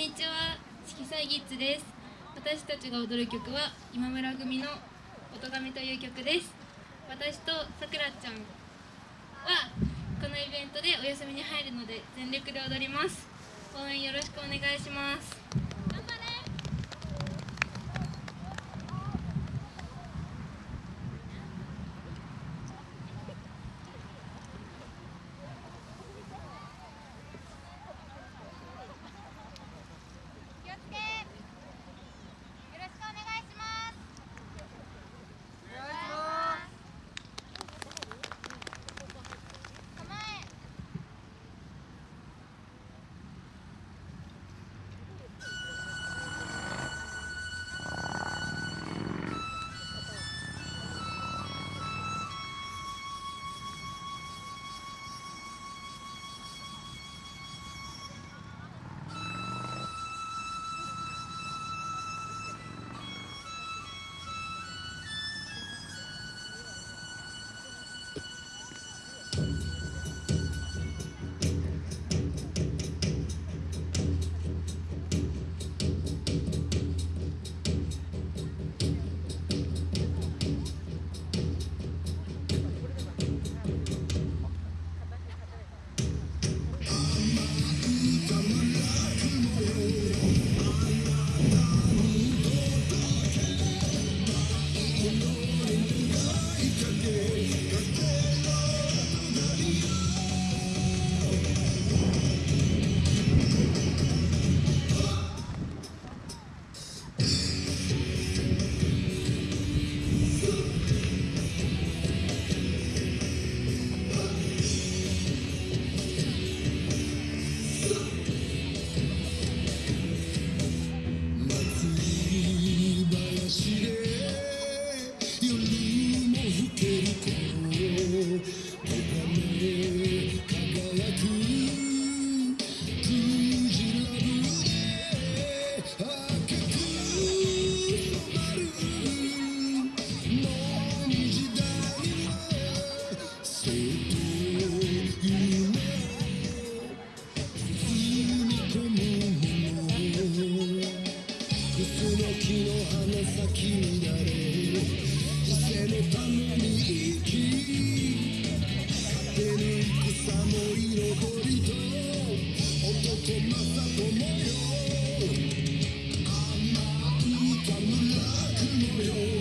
にちは。色彩ギッツです。私たちが踊る曲は今村組の音亀という曲です。私とさくらちゃんはこのイベントでお休みに入るので全力で踊ります。応援よろしくお願いします。月の花のに生き勝てぬ戦も彩りと男正友よ甘いたむらくよ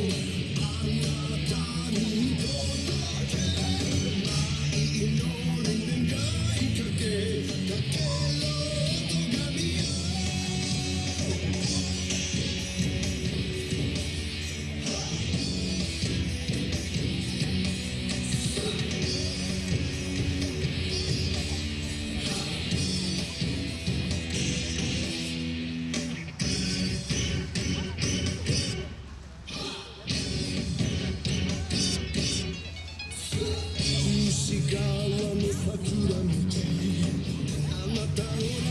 the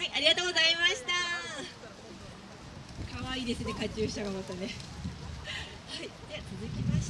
はい、ありがとうございました。可愛いですね、カチューシャがまたね。